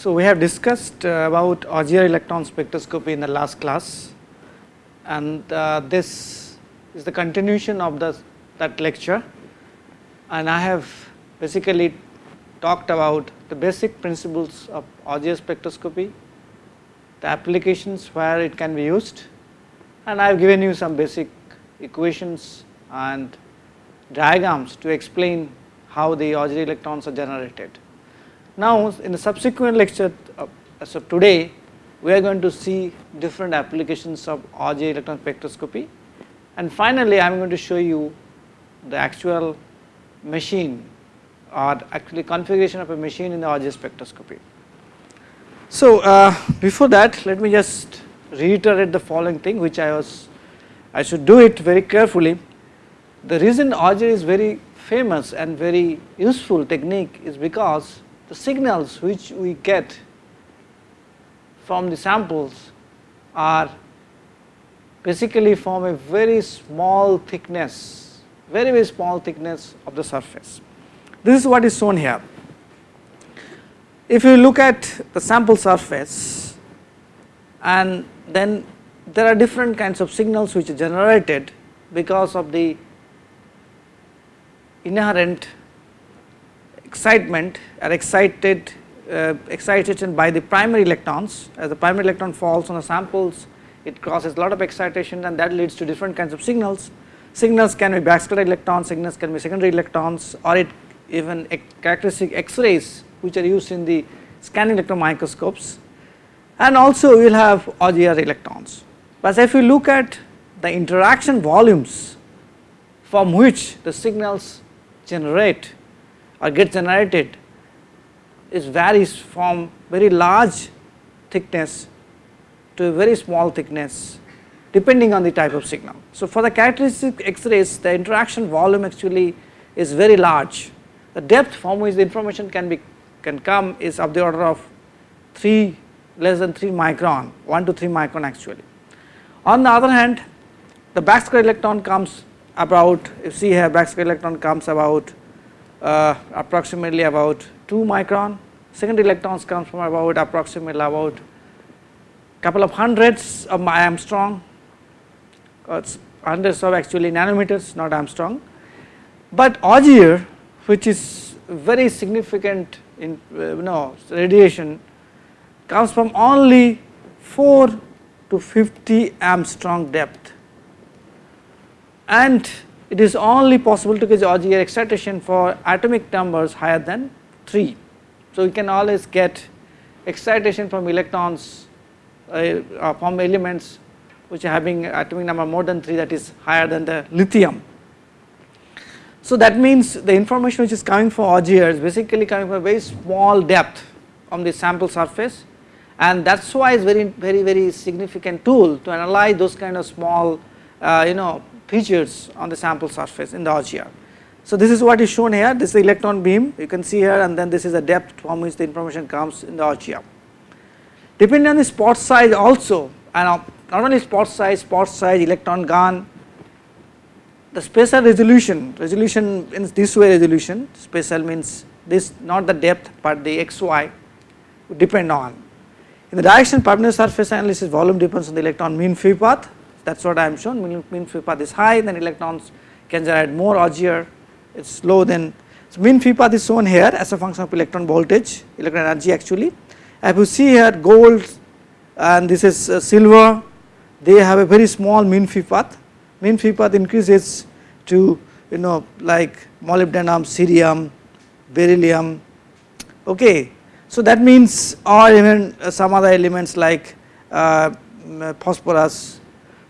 So, we have discussed uh, about Auger electron spectroscopy in the last class. And uh, this is the continuation of the that lecture. And I have basically talked about the basic principles of Auger spectroscopy, the applications where it can be used. And I have given you some basic equations and diagrams to explain how the Auger electrons are generated. Now, in the subsequent lecture uh, as of today, we are going to see different applications of Auger electron spectroscopy and finally, I am going to show you the actual machine or actually configuration of a machine in the Auger spectroscopy. So, uh, before that let me just reiterate the following thing which I was I should do it very carefully. The reason Auger is very famous and very useful technique is because the signals which we get from the samples are basically from a very small thickness, very very small thickness of the surface. This is what is shown here. If you look at the sample surface and then there are different kinds of signals which are generated because of the inherent excitement are excited uh, excitation by the primary electrons as the primary electron falls on the samples it causes a lot of excitation and that leads to different kinds of signals. Signals can be backscatter electrons, signals can be secondary electrons or it even characteristic X-rays which are used in the scanning electron microscopes and also we will have Auger electrons. But if you look at the interaction volumes from which the signals generate or get generated is varies from very large thickness to a very small thickness depending on the type of signal. So, for the characteristic X-rays the interaction volume actually is very large. The depth from which the information can be can come is of the order of 3 less than 3 micron 1 to 3 micron actually. On the other hand the backscatter electron comes about If you see here backscatter electron comes about uh, approximately about 2 micron, secondary electrons comes from about approximately about couple of hundreds of Angstrom, it's hundreds of actually nanometers not Angstrom. But Auger which is very significant in uh, you know radiation comes from only 4 to 50 Angstrom depth. And it is only possible to get Auger excitation for atomic numbers higher than 3. So, we can always get excitation from electrons uh, uh, from elements which are having atomic number more than 3 that is higher than the lithium. So, that means the information which is coming from Auger is basically coming from a very small depth on the sample surface and that is why it is very very very significant tool to analyze those kind of small uh, you know features on the sample surface in the Auger. So, this is what is shown here this is the electron beam you can see here and then this is the depth from which the information comes in the Auger. Depending on the spot size also and uh, not only spot size, spot size, electron gun, the spatial resolution, resolution in this way resolution, spatial means this not the depth but the xy depend on. In the direction perpendicular surface analysis volume depends on the electron mean free path that is what I am shown mean, mean free path is high then electrons can generate more Auger it is low then so mean free path is shown here as a function of electron voltage electron energy actually. If you see here gold and this is uh, silver they have a very small mean free path mean free path increases to you know like molybdenum, cerium, beryllium okay. So that means or even uh, some other elements like uh, phosphorus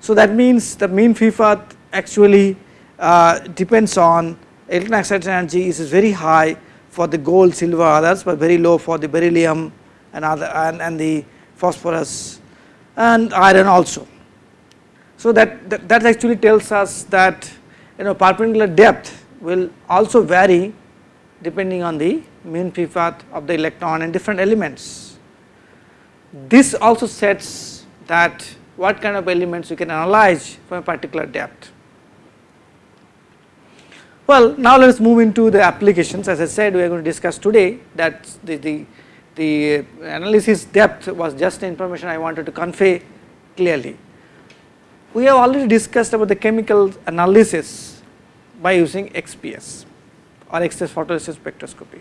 so that means the mean path actually uh, depends on electron excitation energy is very high for the gold, silver others but very low for the beryllium and other and, and the phosphorus and iron also. So that, that, that actually tells us that you know perpendicular depth will also vary depending on the mean free path of the electron and different elements. This also sets that what kind of elements you can analyze from a particular depth. Well, now let us move into the applications as I said we are going to discuss today that the, the the analysis depth was just information I wanted to convey clearly. We have already discussed about the chemical analysis by using XPS or X-ray photoresist spectroscopy.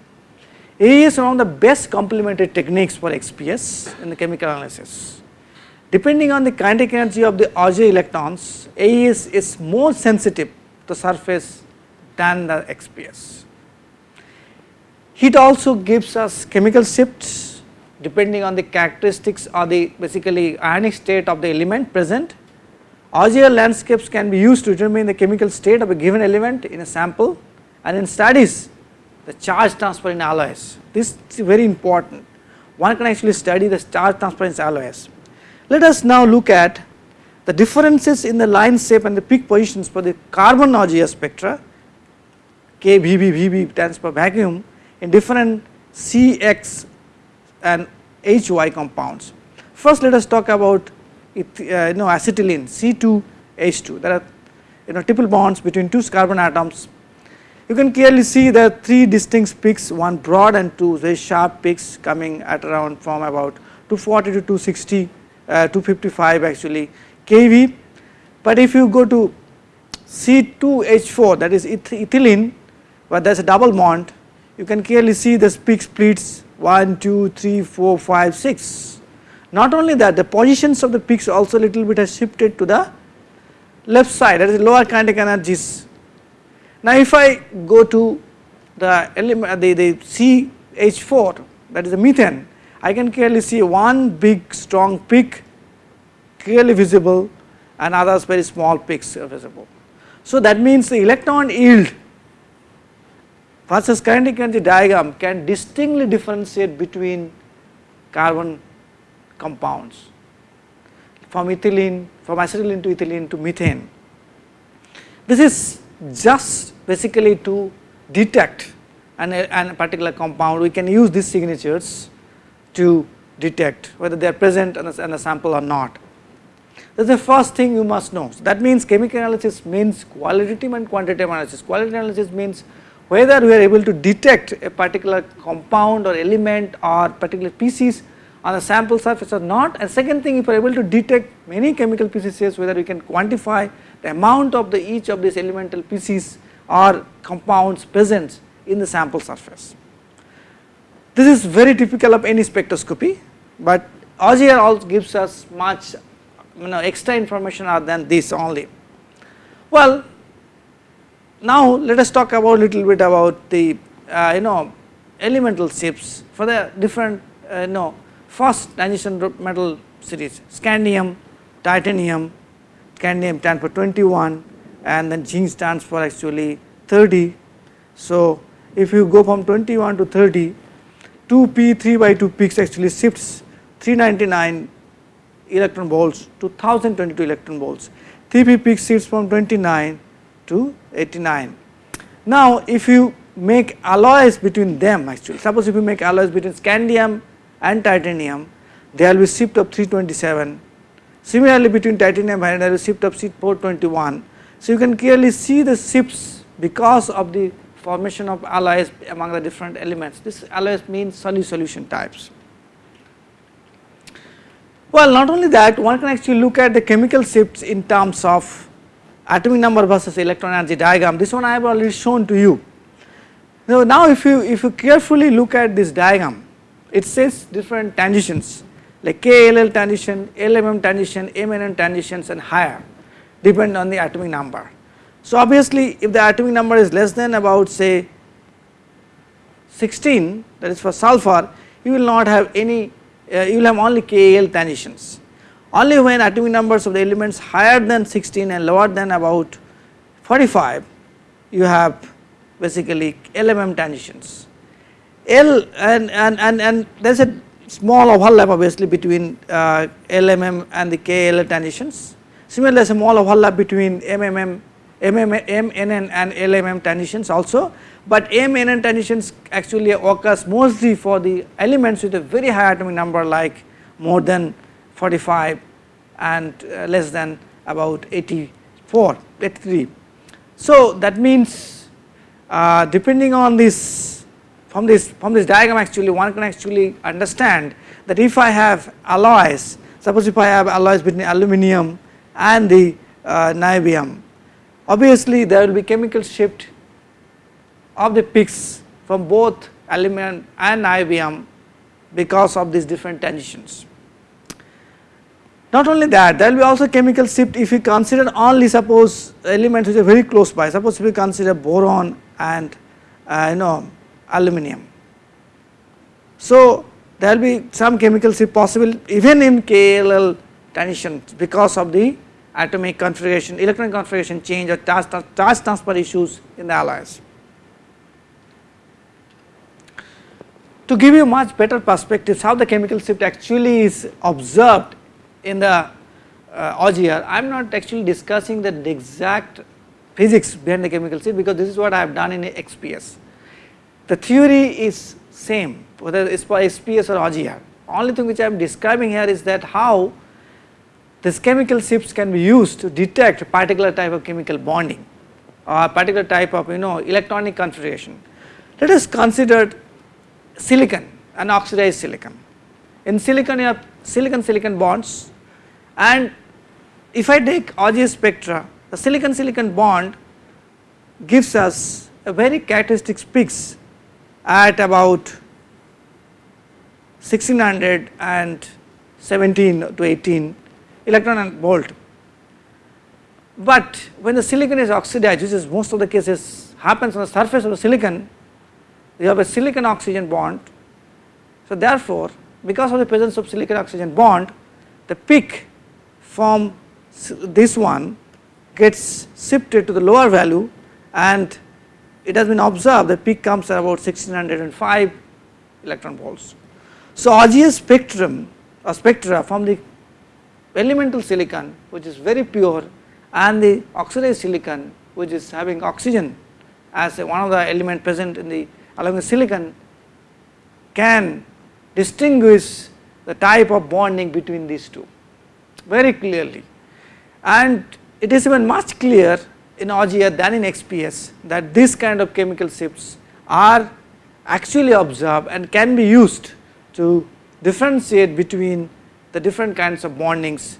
AES is one of the best complementary techniques for XPS in the chemical analysis. Depending on the kinetic energy of the Auger electrons, AES is more sensitive to surface than the XPS. Heat also gives us chemical shifts depending on the characteristics or the basically ionic state of the element present. Auger line shapes can be used to determine the chemical state of a given element in a sample and in studies the charge transfer in alloys. This is very important. One can actually study the charge transfer in alloys. Let us now look at the differences in the line shape and the peak positions for the carbon Auger spectra K, VB, stands for vacuum in different CX and HY compounds. First let us talk about it, uh, you know acetylene C2H2 there are you know triple bonds between two carbon atoms. You can clearly see the three distinct peaks one broad and two very sharp peaks coming at around from about 240 to 260 uh, Uh, 255 actually kV but if you go to C2H4 that is ethylene where there is a double bond you can clearly see the peak splits 1 2 3 4 5 6 not only that the positions of the peaks also little bit has shifted to the left side that is lower kinetic energies. Now if I go to the element the, the CH4 that is the methane I can clearly see one big strong peak clearly visible and others very small peaks visible. So that means the electron yield versus kinetic energy diagram can distinctly differentiate between carbon compounds from ethylene from acetylene to ethylene to methane. This is just basically to detect an, an particular compound we can use these signatures to detect whether they are present in a, in a sample or not. That is the first thing you must know. So that means chemical analysis means qualitative and quantitative analysis. Qualitative analysis means whether we are able to detect a particular compound or element or particular species on a sample surface or not and second thing if we are able to detect many chemical species whether we can quantify the amount of the each of these elemental species or compounds present in the sample surface. This is very typical of any spectroscopy but Auger also gives us much you know extra information other than this only. Well now let us talk about little bit about the uh, you know elemental shapes for the different uh, you know first transition metal series scandium, titanium, scandium stands for 21 and then zinc stands for actually 30. So if you go from 21 to 30 2p 3 by 2 peaks actually shifts 399 electron volts to 1022 electron volts. 3p peak shifts from 29 to 89. Now if you make alloys between them actually suppose if you make alloys between scandium and titanium there will be shift of 327 similarly between titanium and there will shift of 421 so you can clearly see the shifts because of the formation of alloys among the different elements. This alloys means solid solution types. Well not only that one can actually look at the chemical shifts in terms of atomic number versus electron energy diagram. This one I have already shown to you. Now, now if you if you carefully look at this diagram it says different transitions like KLL transition, LMM transition, MNN transitions and higher depend on the atomic number. So obviously if the atomic number is less than about say 16 that is for sulfur you will not have any uh, you will have only KL transitions. Only when atomic numbers of the elements higher than 16 and lower than about 45 you have basically LMM transitions. L and, and, and, and there is a small overlap obviously between uh, LMM and the KL transitions. Similarly, there is a small overlap between MMM, MMM, MNN and LMM transitions also, but MNN transitions actually occurs mostly for the elements with a very high atomic number like more than 45 and uh, less than about 84, 83. So that means uh, depending on this from this from this diagram actually one can actually understand that if I have alloys suppose if I have alloys between aluminum and the uh, niobium obviously there will be chemical shift of the peaks from both aluminum and niobium because of these different transitions. Not only that there will be also chemical shift if you consider only suppose elements which are very close by suppose we consider boron and uh, you know aluminum. So, there will be some chemical shift possible even in KLL transitions because of the atomic configuration electron configuration change or charge, charge transfer issues in the alloys. To give you much better perspectives how the chemical shift actually is observed in the uh, Auger, I am not actually discussing the exact physics behind the chemical shift because this is what I have done in XPS. The theory is same whether it is for XPS or Auger. Only thing which I am describing here is that how this chemical shifts can be used to detect a particular type of chemical bonding or particular type of you know electronic configuration. Let us consider silicon and oxidized silicon. In silicon you have silicon silicon bonds and if I take Auger spectra the silicon silicon bond gives us a very characteristic peaks at about 1617 to 18 electron and volt. But when the silicon is oxidized which is most of the cases happens on the surface of the silicon you have a silicon oxygen bond. So therefore because of the presence of silicon oxygen bond the peak from this one gets shifted to the lower value and it has been observed the peak comes at about 1605 electron volts. So Auger spectrum or spectra from the elemental silicon which is very pure and the oxidized silicon which is having oxygen as one of the element present in the along the silicon can distinguish the type of bonding between these two very clearly. And it is even much clearer in Auger than in XPS that this kind of chemical shifts are actually observed and can be used to differentiate between the different kinds of bondings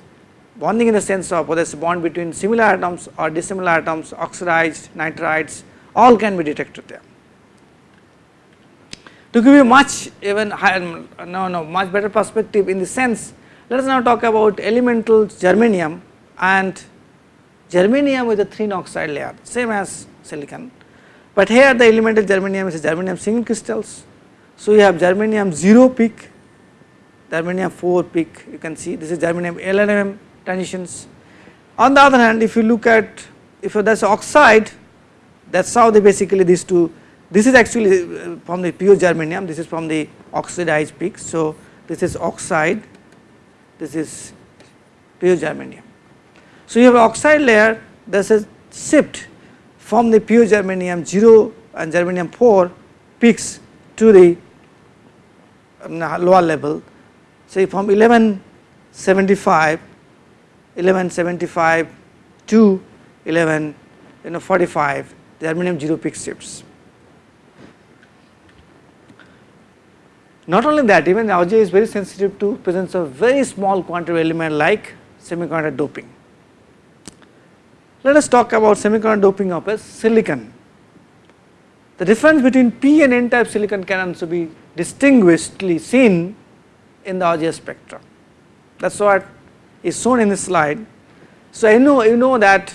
bonding in the sense of whether it is a bond between similar atoms or dissimilar atoms oxidized nitrides all can be detected there. To give you much even higher, um, no no much better perspective in the sense let us now talk about elemental germanium and germanium with a thin oxide layer same as silicon, but here the elemental germanium is germanium single crystals. So, you have germanium 0 peak, germanium 4 peak you can see this is germanium LNM transitions. On the other hand if you look at if that is oxide that is how they basically these two this is actually uh, from the pure germanium this is from the oxidized peak. So, this is oxide this is pure germanium. So, you have oxide layer this is shift from the pure germanium 0 and germanium 4 peaks to the um, lower level say from 1175 1175 to 11 you know 45 there the germanium 0 peak shifts. Not only that even the Auger is very sensitive to presence of very small quantity element like semiconductor doping. Let us talk about semiconductor doping of a silicon. The difference between p and n type silicon can also be distinguishedly seen in the Auger spectra. That is what is shown in this slide. So, you know you know that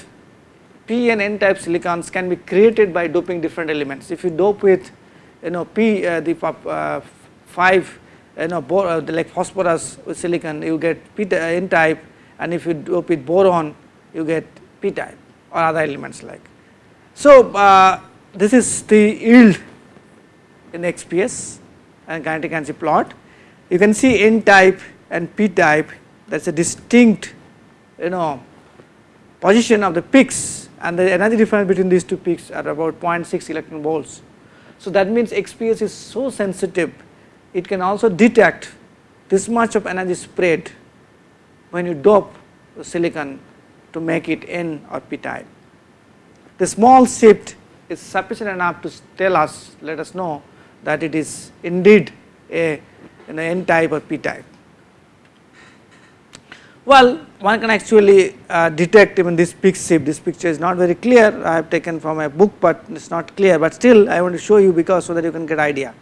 p and n type silicons can be created by doping different elements. If you dope with you know p uh, the uh, 5 you know uh, like phosphorus with silicon you get p uh, n type and if you dope with boron you get p type or other elements like. So, uh, this is the yield in XPS and kinetic energy plot. You can see n type and p type that is a distinct you know position of the peaks and the energy difference between these two peaks are about 0.6 electron volts. So, that means XPS is so sensitive it can also detect this much of energy spread when you dope the silicon to make it n or p type. The small shift is sufficient enough to tell us let us know that it is indeed a an n type or p type. Well, one can actually uh, detect even this peak shift, this picture is not very clear, I have taken from a book, but it is not clear, but still I want to show you because so that you can get idea.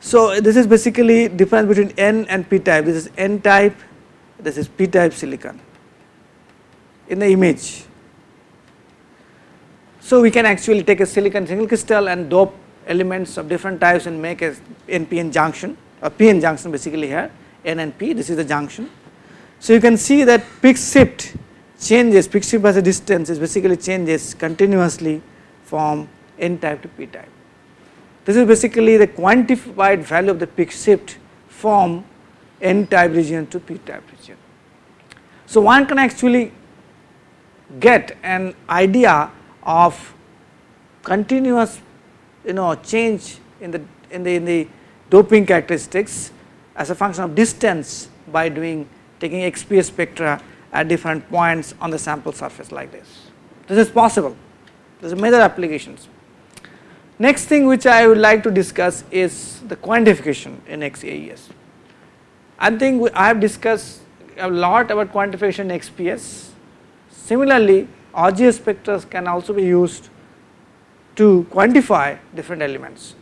So, this is basically difference between n and p type, this is n type, this is p type silicon in the image. So, we can actually take a silicon single crystal and dope elements of different types and make a NPN junction, Uh, a PN junction basically here, N and P, this is the junction so, you can see that peak shift changes, peak shift as a distance is basically changes continuously from n type to p type. This is basically the quantified value of the peak shift from n type region to p type region. So, one can actually get an idea of continuous you know change in the in the in the doping characteristics as a function of distance by doing taking XPS spectra at different points on the sample surface like this. This is possible, there is major applications. Next thing which I would like to discuss is the quantification in XAES. I think I have discussed a lot about quantification in XPS. Similarly, RGS spectra can also be used to quantify different elements.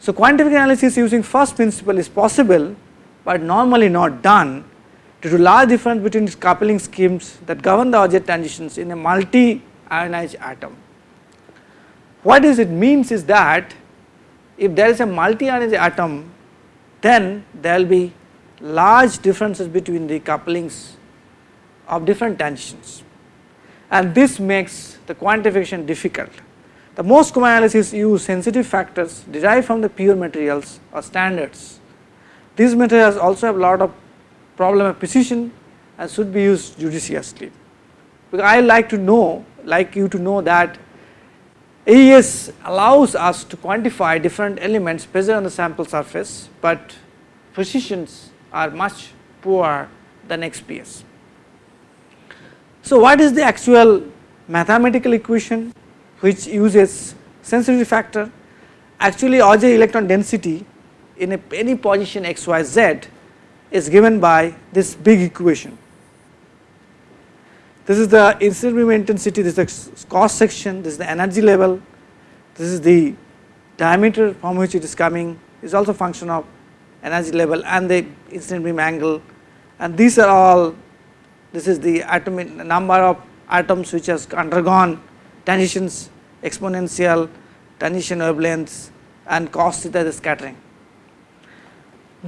So, quantification analysis using first principle is possible, but normally not done due to large difference between coupling schemes that govern the Auger transitions in a multi ionized atom. What does it means is that if there is a multi ionized atom then there will be large differences between the couplings of different transitions and this makes the quantification difficult. The most common analysis use sensitive factors derived from the pure materials or standards. These materials also have a lot of problem of precision and should be used judiciously. Because I like to know like you to know that AES allows us to quantify different elements present on the sample surface, but precisions are much poorer than XPS. So, what is the actual mathematical equation which uses sensitivity factor? Actually, Auger electron density in a, any position x, y, z is given by this big equation. This is the incident beam intensity, this is the cross section, this is the energy level, this is the diameter from which it is coming is also function of energy level and the incident beam angle and these are all this is the atomic number of atoms which has undergone transitions exponential transition wavelengths and cos theta the scattering.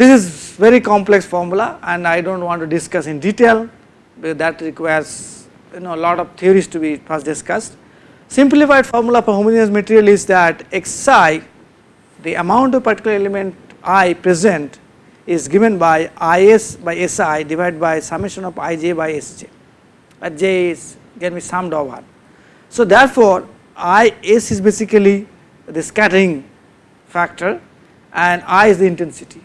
This is very complex formula and I do not want to discuss in detail because that requires you know a lot of theories to be first discussed. Simplified formula for homogeneous material is that xi the amount of particular element i present is given by is by si divided by summation of ij by sj but j is can be summed over. So therefore is is basically the scattering factor and i is the intensity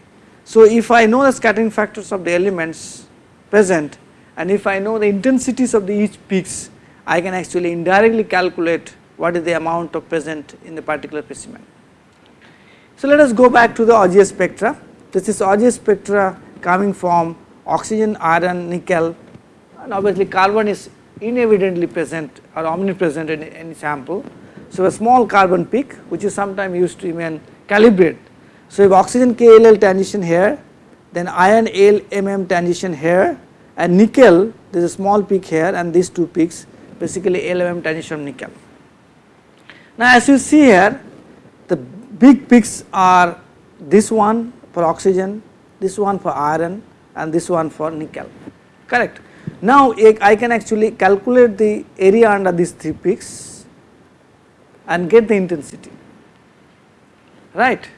so, if I know the scattering factors of the elements present and if I know the intensities of the each peaks, I can actually indirectly calculate what is the amount of present in the particular specimen. So, let us go back to the RGS spectra. This is RGS spectra coming from oxygen, iron, nickel and obviously carbon is inevidently present or omnipresent in any sample. So, a small carbon peak which is sometimes used to even calibrate so, if oxygen KLL transition here, then iron ALMM transition here and nickel there is a small peak here and these two peaks basically LMM transition nickel. Now, as you see here the big peaks are this one for oxygen, this one for iron and this one for nickel correct. Now, I can actually calculate the area under these three peaks and get the intensity right.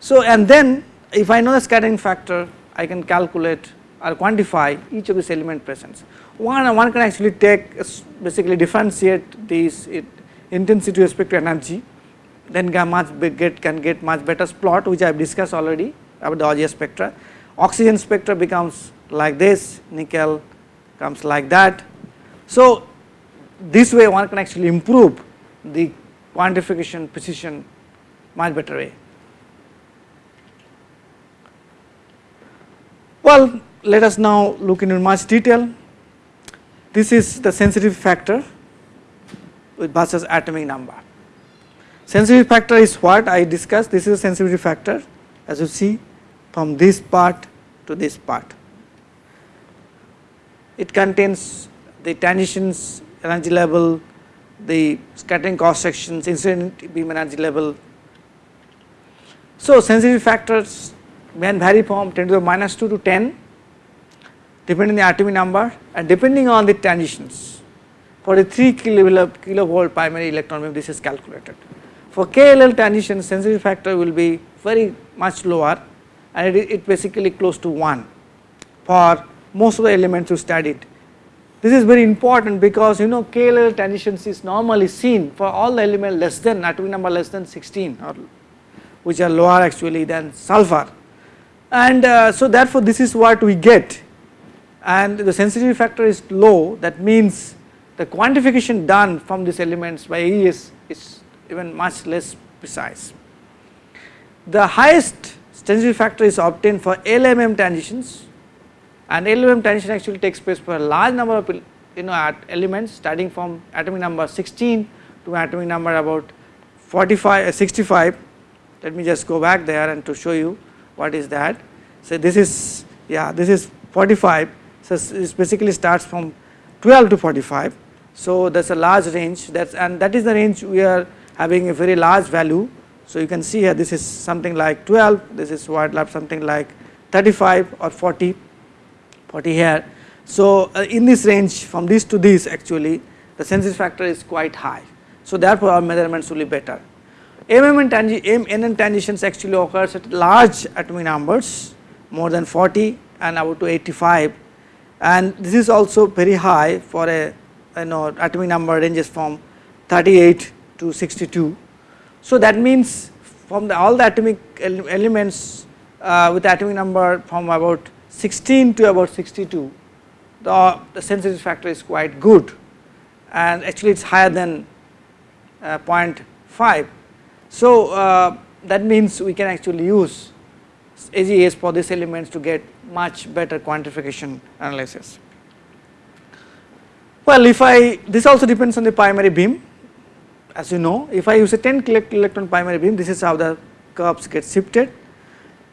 So, and then if I know the scattering factor I can calculate or quantify each of these element presence. One, one can actually take basically differentiate these it, intensity with respect to energy then can much get can get much better plot which I have discussed already about the RGS spectra. Oxygen spectra becomes like this, nickel comes like that. So this way one can actually improve the quantification precision much better way. Well, let us now look into much detail. This is the sensitive factor with Bhasa's atomic number. Sensitivity factor is what I discussed, this is a sensitivity factor as you see from this part to this part. It contains the transitions energy level, the scattering cross sections, incident beam energy level. So, sensitivity factors can vary from 10 to the minus 2 to 10 depending on the atomic number and depending on the transitions. For a 3 kilo, kilovolt primary electron beam this is calculated. For KLL transition sensitivity factor will be very much lower and it, it basically close to 1 for most of the elements you studied. This is very important because you know KLL transitions is normally seen for all the elements less than atomic number less than 16 or which are lower actually than sulfur and uh, so therefore this is what we get and the sensitivity factor is low that means the quantification done from these elements by AES is even much less precise. The highest sensitivity factor is obtained for LMM transitions and LMM transition actually takes place for a large number of you know elements starting from atomic number 16 to atomic number about 45 uh, 65 let me just go back there and to show you what is that. So this is yeah this is 45 so it basically starts from 12 to 45 so that's a large range. That's and that is the range we are having a very large value. So you can see here this is something like 12 this is what something like 35 or 40 40 here so uh, in this range from this to this actually the sensitivity factor is quite high. So therefore our measurements will be better. MM and NM transitions actually occurs at large atomic numbers more than 40 and about to 85 and this is also very high for a you know atomic number ranges from 38 to 62. So that means from the all the atomic elements uh, with atomic number from about 16 to about 62 the, the sensitivity factor is quite good and actually it is higher than uh, 0.5 so, uh, that means we can actually use AES for these elements to get much better quantification analysis. Well, if I this also depends on the primary beam as you know if I use a 10 electron primary beam this is how the curves get shifted.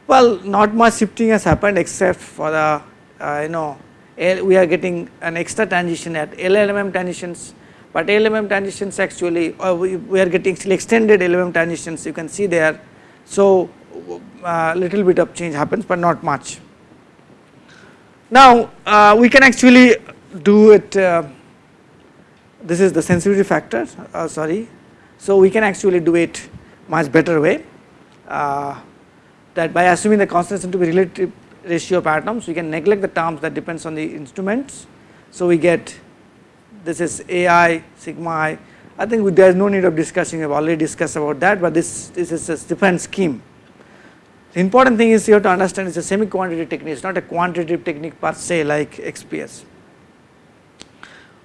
Well, not much shifting has happened except for the uh, you know we are getting an extra transition at LLMM transitions but LMM transitions actually uh, we, we, are getting still extended LMM transitions you can see there. So, uh, little bit of change happens but not much. Now, uh, we can actually do it uh, this is the sensitivity factor uh, sorry. So, we can actually do it much better way uh, that by assuming the constants to be relative ratio of atoms we can neglect the terms that depends on the instruments. So, we get this is AI sigma i. I think there is no need of discussing, we have already discussed about that, but this, this is a different scheme. The important thing is you have to understand it is a semi quantitative technique, it is not a quantitative technique per se like XPS.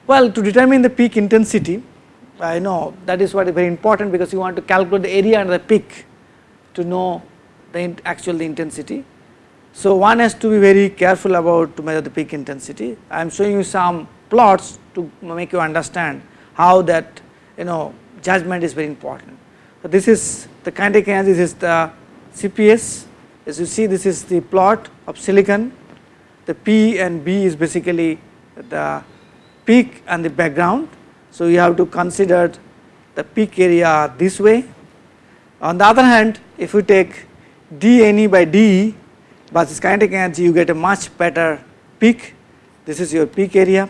Well, to determine the peak intensity, I know that is what is very important because you want to calculate the area under the peak to know the actual the intensity. So, one has to be very careful about to measure the peak intensity. I am showing you some plots to make you understand how that you know judgment is very important. So, this is the kinetic energy this is the CPS as you see this is the plot of silicon the P and B is basically the peak and the background. So, you have to consider the peak area this way. On the other hand if you take dNE by dE versus kinetic energy you get a much better peak this is your peak area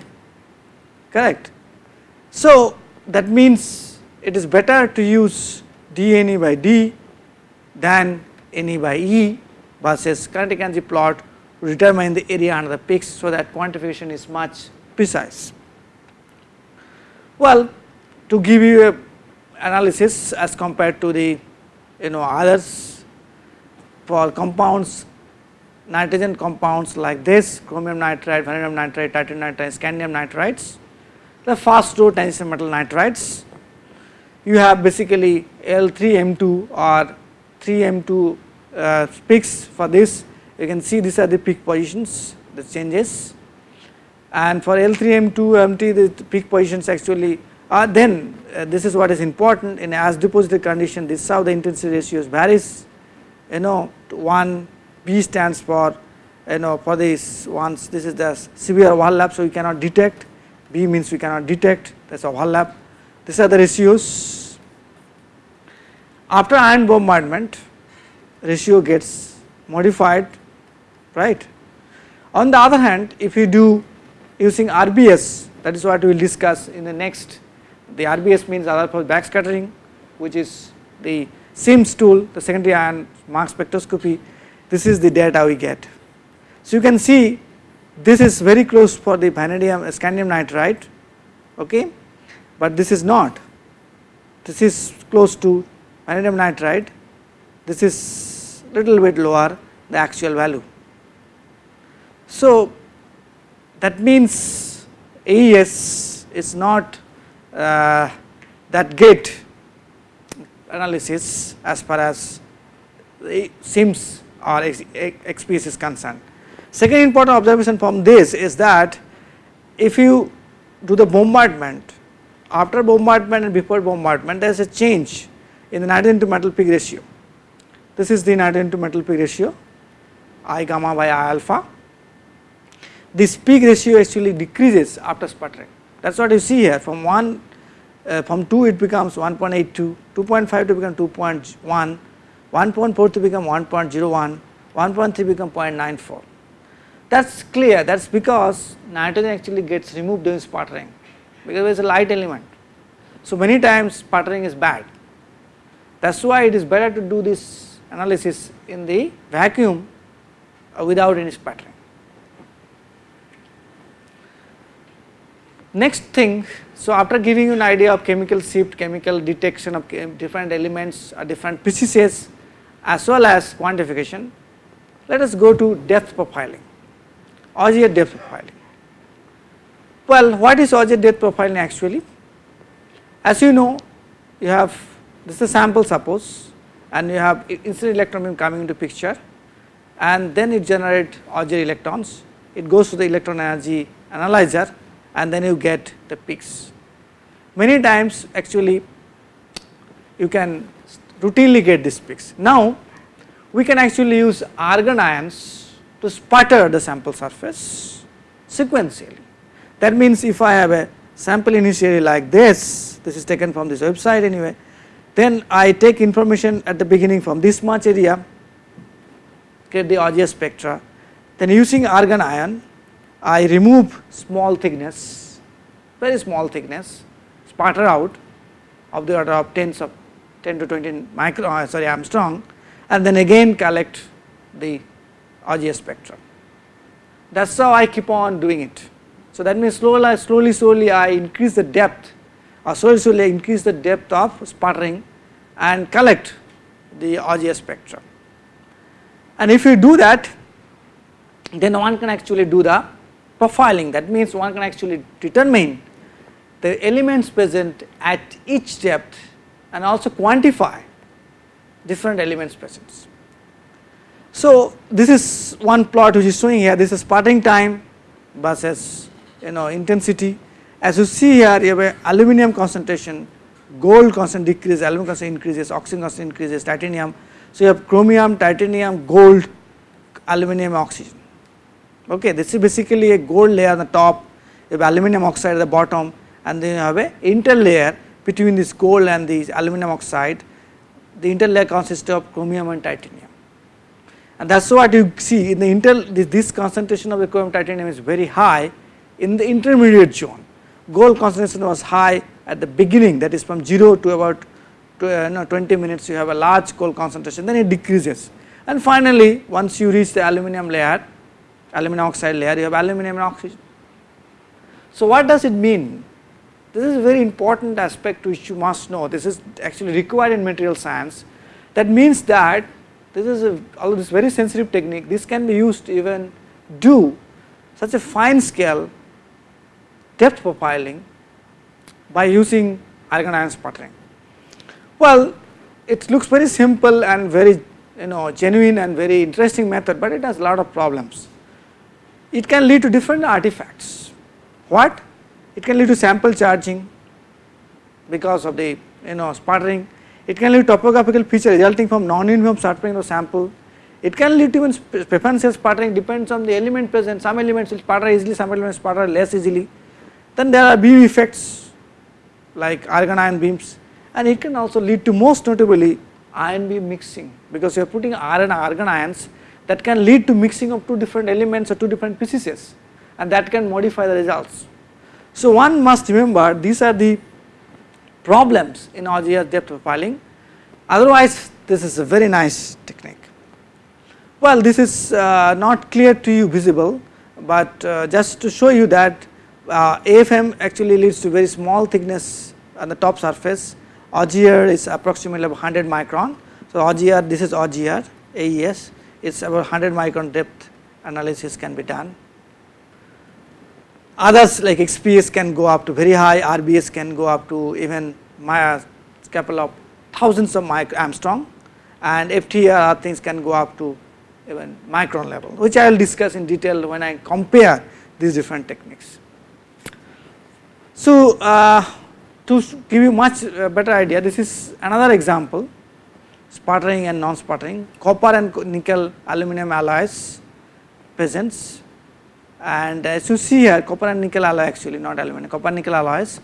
correct. So, that means it is better to use dNE by d than NE by E versus kinetic energy plot to determine the area under the peaks so that quantification is much precise. Well, to give you a analysis as compared to the you know others for compounds nitrogen compounds like this chromium nitride, vanadium nitride, titanium nitride, scandium nitrides the fast door tungsten metal nitrides. You have basically L3M2 or 3M2 uh, peaks for this. You can see these are the peak positions the changes. And for L3M2 empty the peak positions actually are then uh, this is what is important. In as deposited condition this is how the intensity ratios varies you know 1 B stands for you know for this once this is the severe overlap so we cannot detect. B means we cannot detect. That is overlap. These are the ratios. After ion bombardment ratio gets modified right. On the other hand if you do using RBS that is what we will discuss in the next. The RBS means other backscattering which is the SIMS tool the secondary ion mass spectroscopy this is the data we get. So you can see this is very close for the vanadium scandium nitride okay but this is not this is close to vanadium nitride this is little bit lower the actual value. So that means AES is not uh, that great analysis as far as the SIMS or XPS is concerned. Second important observation from this is that if you do the bombardment after bombardment and before bombardment there is a change in the nitrogen to metal peak ratio. This is the nitrogen to metal peak ratio I gamma by I alpha. This peak ratio actually decreases after sputtering that is what you see here from 1 uh, from 2 it becomes 1.82, 2.5 to become 2.1, 1.4 to become 1.01, 1.3 become 0.94. That is clear that is because nitrogen actually gets removed during sputtering because it is a light element. So many times sputtering is bad that is why it is better to do this analysis in the vacuum uh, without any sputtering. Next thing, so after giving you an idea of chemical shift, chemical detection of different elements or different species as well as quantification, let us go to depth profiling, Auger depth profiling. Well, what is Auger depth profiling actually? As you know, you have this is a sample suppose and you have incident electron beam coming into picture and then it generate Auger electrons, it goes to the electron energy analyzer and then you get the peaks. Many times actually you can routinely get these peaks. Now we can actually use argon ions to sputter the sample surface sequentially. That means if I have a sample initially like this, this is taken from this website anyway, then I take information at the beginning from this much area, get the Auger spectra, then using argon ion I remove small thickness, very small thickness, sputter out of the order of tens of 10 to 20 micro, uh, sorry Angstrom and then again collect the Auger spectrum. That is how I keep on doing it. So that means slowly, slowly, slowly I increase the depth or slowly, slowly I increase the depth of sputtering and collect the Auger spectrum. And if you do that, then one can actually do the profiling. That means one can actually determine the elements present at each depth and also quantify different elements present. So this is one plot which is showing here. This is sputtering time versus you know intensity. As you see here you have aluminum concentration gold constant decreases aluminum constant increases oxygen constant increases titanium. So you have chromium titanium gold aluminum oxygen okay this is basically a gold layer on the top you have aluminum oxide at the bottom and then you have a interlayer between this gold and this aluminum oxide. The interlayer consists of chromium and titanium. And that is what you see in the inter this, this concentration of the chromium titanium is very high in the intermediate zone. Gold concentration was high at the beginning that is from 0 to about uh, no, 20 minutes you have a large gold concentration then it decreases. And finally once you reach the aluminum layer aluminum oxide layer you have aluminum and oxygen. So what does it mean? This is a very important aspect which you must know this is actually required in material science that means that this is a although this very sensitive technique this can be used to even do such a fine scale depth profiling by using argon ion sputtering. Well it looks very simple and very you know genuine and very interesting method, but it has a lot of problems. It can lead to different artifacts. What? It can lead to sample charging because of the you know sputtering. It can lead to topographical feature resulting from non-uniform sputtering of sample. It can lead to even preferential sputtering depends on the element present. Some elements will sputter easily, some elements sputter less easily. Then there are beam effects like argon ion beams and it can also lead to most notably ion beam mixing because you are putting iron and argon ions that can lead to mixing of two different elements or two different species and that can modify the results. So one must remember these are the problems in Auger depth profiling otherwise this is a very nice technique. Well this is uh, not clear to you visible but uh, just to show you that uh, AFM actually leads to very small thickness on the top surface Auger is approximately 100 micron. So Auger this is Auger AES it's about 100 micron depth analysis can be done. Others like XPS can go up to very high, RBS can go up to even my couple of thousands of micro Angstrom and FTIR things can go up to even micron level which I will discuss in detail when I compare these different techniques. So uh, to give you much uh, better idea this is another example sputtering and non-sputtering, copper and nickel aluminum alloys presents and as you see here copper and nickel alloy actually not aluminum, copper nickel alloys.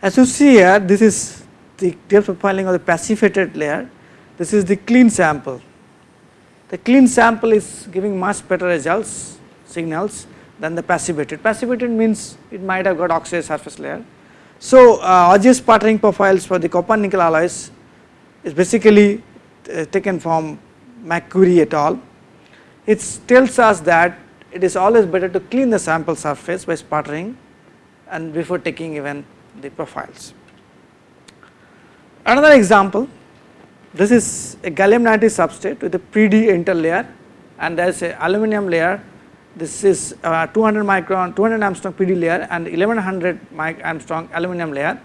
As you see here this is the depth profiling of the passivated layer, this is the clean sample. The clean sample is giving much better results signals than the passivated. Passivated means it might have got oxidized surface layer. So uh, sputtering profiles for the copper nickel alloys is basically uh, taken from McCurry et al. It tells us that it is always better to clean the sample surface by sputtering and before taking even the profiles. Another example, this is a gallium nitride substrate with a PD interlayer and there is a aluminum layer. This is 200 micron, 200 Angstrom PD layer and 1100 Angstrom aluminum layer.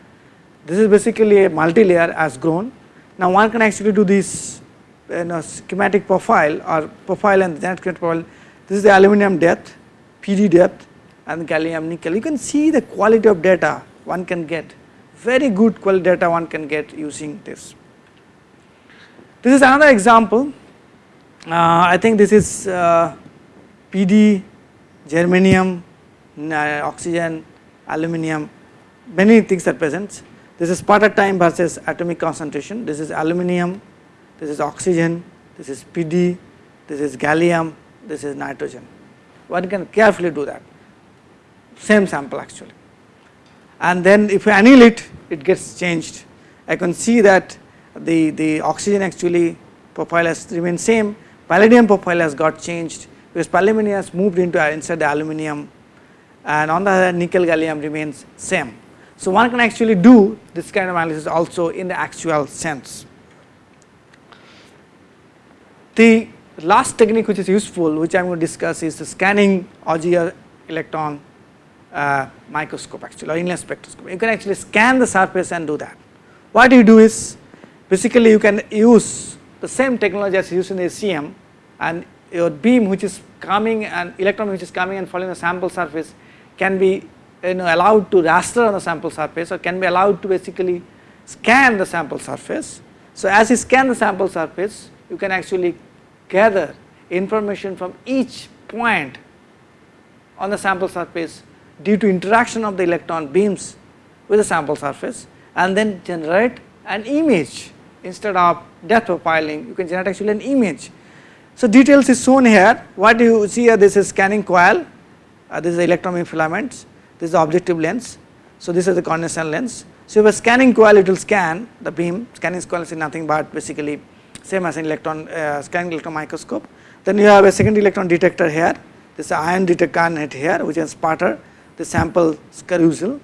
This is basically a multi-layer as grown now one can actually do this you know, schematic profile or profile and genetic profile. This is the aluminum depth, PD depth and gallium nickel. You can see the quality of data one can get, very good quality data one can get using this. This is another example. Uh, I think this is uh, PD, germanium, uh, oxygen, aluminum, many things are present. This is sputter time versus atomic concentration. This is aluminum, this is oxygen, this is PD, this is gallium, this is nitrogen. One can carefully do that, same sample actually. And then if you anneal it it gets changed. I can see that the, the oxygen actually profile has remained same, palladium profile has got changed because palladium has moved into inside the aluminum and on the other nickel gallium remains same. So one can actually do this kind of analysis also in the actual sense. The last technique which is useful which I am going to discuss is the scanning Auger electron uh, microscope actually or inlet spectroscope. You can actually scan the surface and do that. What you do is basically you can use the same technology as used in the SEM and your beam which is coming and electron which is coming and falling on the sample surface can be you know allowed to raster on the sample surface or can be allowed to basically scan the sample surface. So as you scan the sample surface you can actually gather information from each point on the sample surface due to interaction of the electron beams with the sample surface and then generate an image instead of depth profiling you can generate actually an image. So details is shown here what you see here this is scanning coil uh, this is electron beam filaments this is the objective lens. So this is the condensation lens. So if a scanning coil it will scan the beam, scanning coil is nothing but basically same as an electron uh, scanning electron microscope. Then you have a second electron detector here, this ion detector here which is sputter the sample carousel.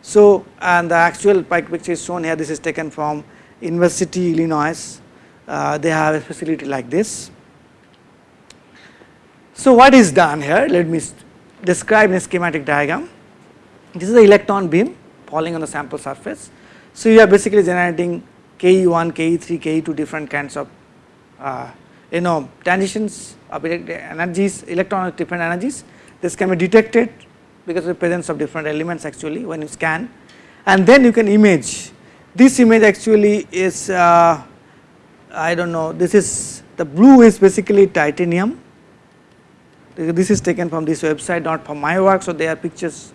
So and the actual picture is shown here this is taken from University Illinois, uh, they have a facility like this. So what is done here let me describe in a schematic diagram. This is the electron beam falling on the sample surface. So you are basically generating KE1, KE3, KE2 different kinds of uh, you know transitions of energies electron different energies. This can be detected because of the presence of different elements actually when you scan. And then you can image. This image actually is uh, I do not know this is the blue is basically titanium. This is taken from this website not from my work. So there are pictures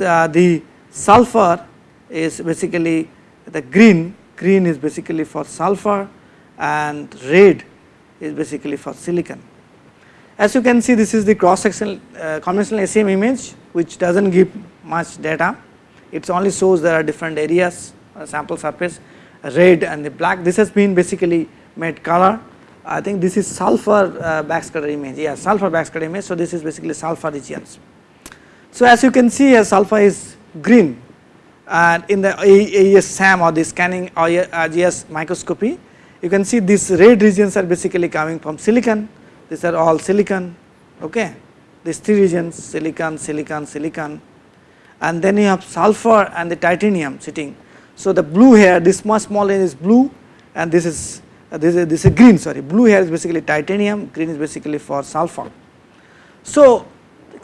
uh, the sulfur is basically the green. Green is basically for sulfur and red is basically for silicon. As you can see this is the cross sectional uh, conventional SEM image which does not give much data. It only shows there are different areas on sample surface red and the black. This has been basically made color. I think this is sulfur uh, backscatter image. Yeah sulfur backscatter image. So this is basically sulfur regions. So as you can see here sulfur is green and in the AES SAM or the scanning GS microscopy you can see these red regions are basically coming from silicon. These are all silicon okay? These three regions silicon silicon silicon. And then you have sulfur and the titanium sitting. So the blue here this much small is blue and this is uh, this is this is green sorry. Blue here is basically titanium green is basically for sulfur. So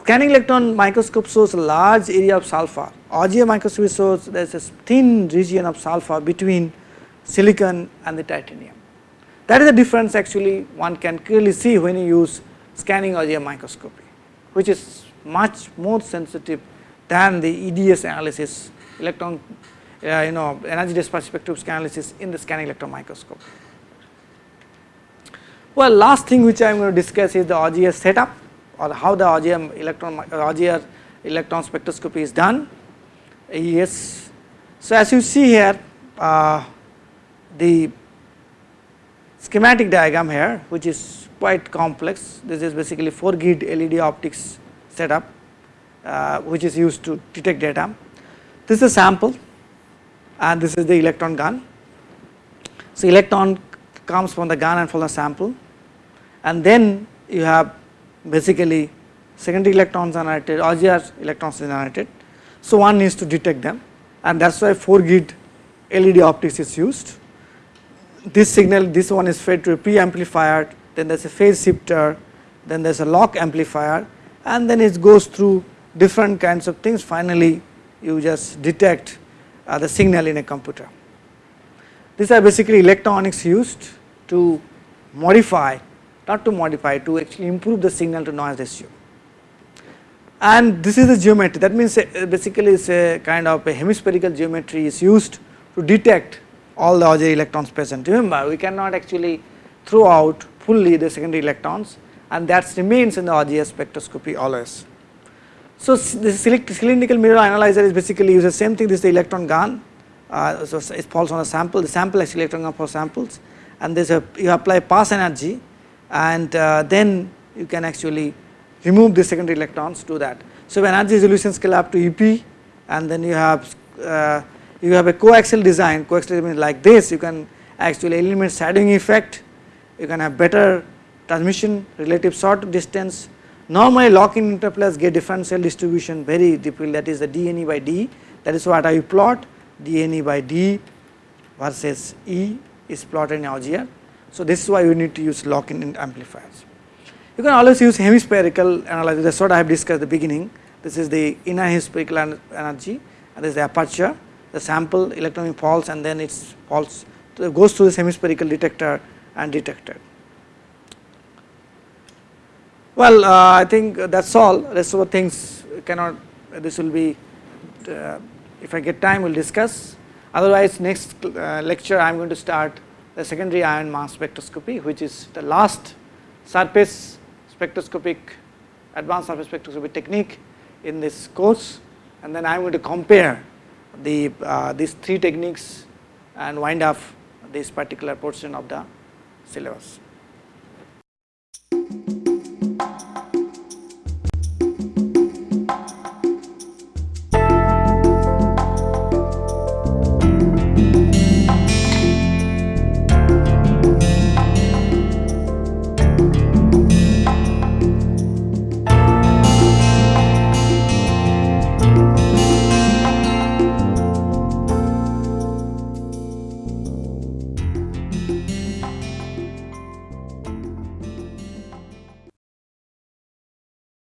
scanning electron microscope shows a large area of sulfur Auger microscopy shows there is a thin region of sulfur between silicon and the titanium. That is the difference actually one can clearly see when you use scanning Auger microscopy which is much more sensitive than the EDS analysis electron uh, you know energy dispersion spectroscopy analysis in the scanning electron microscope. Well last thing which I am going to discuss is the Auger setup or how the Auger electron Auger electron spectroscopy is done. Yes. So as you see here uh, the schematic diagram here which is quite complex this is basically 4 grid LEED optics setup uh, which is used to detect data. This is a sample and this is the electron gun. So electron comes from the gun and from the sample and then you have basically secondary electrons are generated Auger electrons are generated. So one needs to detect them and that is why 4 grid LEED optics is used this signal this one is fed to a pre amplifier then there is a phase shifter then there is a lock amplifier and then it goes through different kinds of things finally you just detect uh, the signal in a computer. These are basically electronics used to modify not to modify to actually improve the signal to noise ratio. And this is the geometry. That means uh, basically it is a kind of a hemispherical geometry is used to detect all the Auger electrons present. Remember we cannot actually throw out fully the secondary electrons and that remains in the Auger spectroscopy always. So this cylindrical mirror analyzer is basically uses the same thing. This is the electron gun. Uh, so it falls on a sample. The sample actually electron gun for samples. And there's a you apply pass energy and uh, then you can actually remove the secondary electrons to that. So energy resolution scale up to EP and then you have uh, you have a coaxial design, coaxial design like this, you can actually eliminate shadowing effect, you can have better transmission, relative short distance. Normally lock-in interplays get differential distribution very deeply that is the dNE by D that is what I plot dNE by D versus E is plotted in Auger. So this is why you need to use lock-in amplifiers. You can always use hemispherical analysis that is what I have discussed at the beginning. This is the inner hemispherical energy and this is the aperture the sample electron falls and then it falls goes through the hemispherical detector and detected. Well, uh, I think that is all rest of the things cannot this will be uh, if I get time we will discuss otherwise next uh, lecture I am going to start the secondary ion mass spectroscopy which is the last surface spectroscopic advanced surface spectroscopy technique in this course and then I am going to compare the uh, these three techniques and wind up this particular portion of the syllabus.